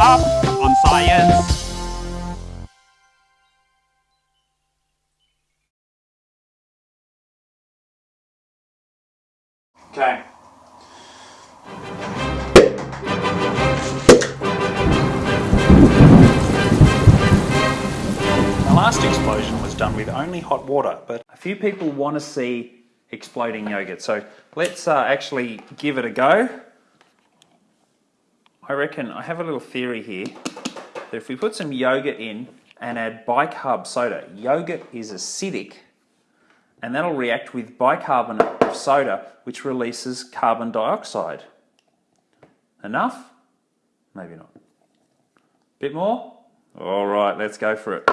up on science. Okay. The last explosion was done with only hot water, but a few people want to see exploding yogurt. So let's uh, actually give it a go. I reckon, I have a little theory here, that if we put some yogurt in and add bicarb soda, yogurt is acidic, and that'll react with bicarbonate of soda, which releases carbon dioxide. Enough? Maybe not. Bit more? All right, let's go for it.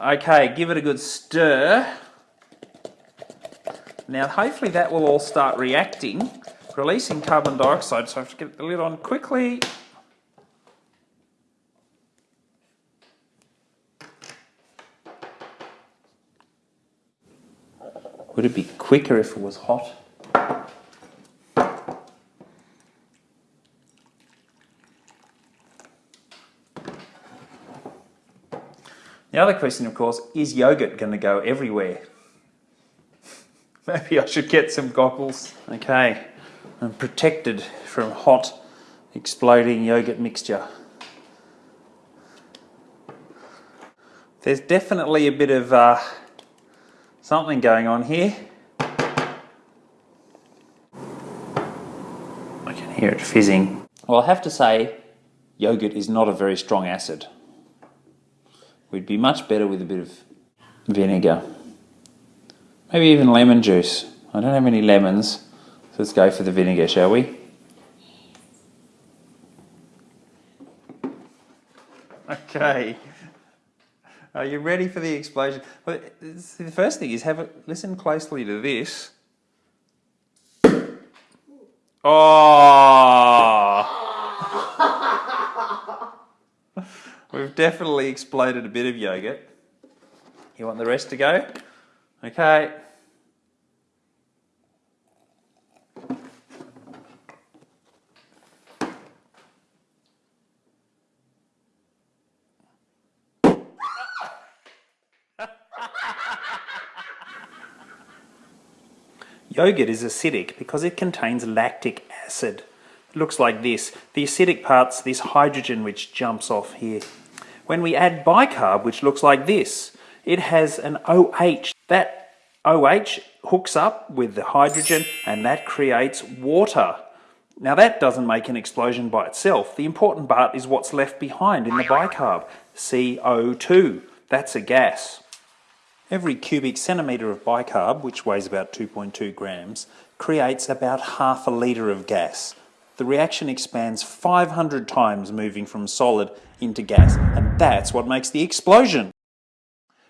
Okay, give it a good stir. Now, hopefully that will all start reacting, releasing carbon dioxide, so I have to get the lid on quickly. Would it be quicker if it was hot? The other question, of course, is yogurt going to go everywhere? Maybe I should get some goggles. Okay, I'm protected from hot, exploding yogurt mixture. There's definitely a bit of uh, something going on here. I can hear it fizzing. Well, I have to say, yogurt is not a very strong acid. We'd be much better with a bit of vinegar. Maybe even lemon juice. I don't have any lemons, so let's go for the vinegar, shall we? Okay. Are you ready for the explosion? Well, the first thing is have a listen closely to this. Oh! We've definitely exploded a bit of yogurt. You want the rest to go? Okay. Yogurt is acidic because it contains lactic acid. It looks like this. The acidic part's this hydrogen which jumps off here. When we add bicarb, which looks like this, it has an OH. That OH hooks up with the hydrogen and that creates water. Now that doesn't make an explosion by itself. The important part is what's left behind in the bicarb, CO2. That's a gas. Every cubic centimetre of bicarb, which weighs about 2.2 grams, creates about half a litre of gas. The reaction expands 500 times moving from solid into gas, and that's what makes the explosion.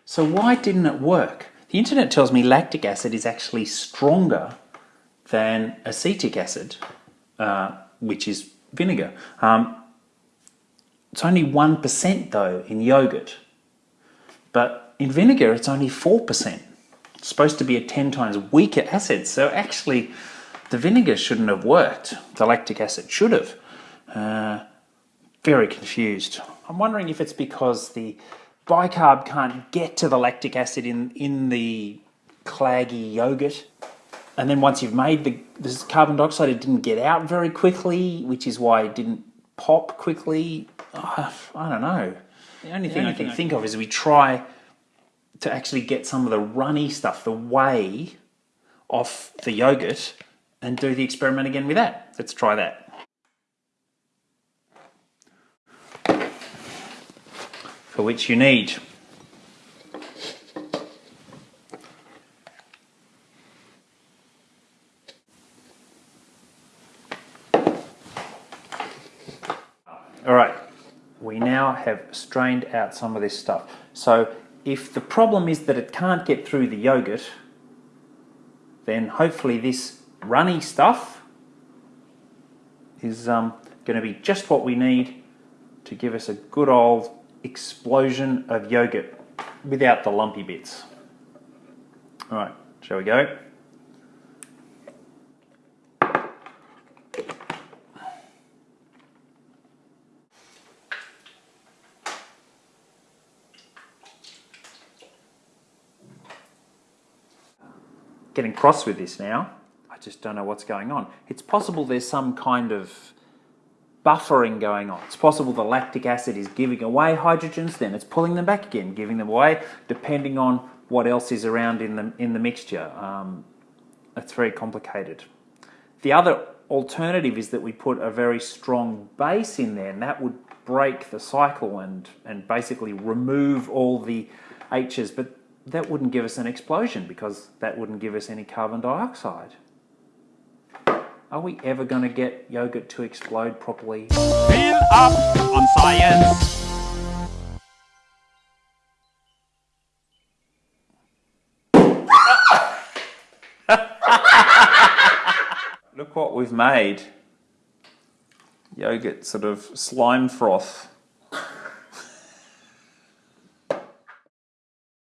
So why didn't it work? The internet tells me lactic acid is actually stronger than acetic acid, uh, which is vinegar. Um, it's only 1% though in yogurt. But in vinegar, it's only 4%. It's supposed to be a 10 times weaker acid. So actually, the vinegar shouldn't have worked. The lactic acid should have. Uh, very confused. I'm wondering if it's because the bicarb can't get to the lactic acid in, in the claggy yogurt. And then once you've made the this carbon dioxide, it didn't get out very quickly, which is why it didn't pop quickly. Uh, I don't know. The only thing I can think of is we try to actually get some of the runny stuff, the whey, off the yogurt and do the experiment again with that. Let's try that. For which you need All right, we now have strained out some of this stuff. So if the problem is that it can't get through the yogurt, then hopefully this runny stuff is um, going to be just what we need to give us a good old explosion of yogurt without the lumpy bits. All right, shall we go? Getting cross with this now. I just don't know what's going on. It's possible there's some kind of buffering going on. It's possible the lactic acid is giving away hydrogens, then it's pulling them back again, giving them away, depending on what else is around in the, in the mixture. Um, it's very complicated. The other alternative is that we put a very strong base in there and that would break the cycle and, and basically remove all the H's, but that wouldn't give us an explosion because that wouldn't give us any carbon dioxide. Are we ever going to get yogurt to explode properly? Fill up on science. Look what we've made. Yogurt sort of slime froth.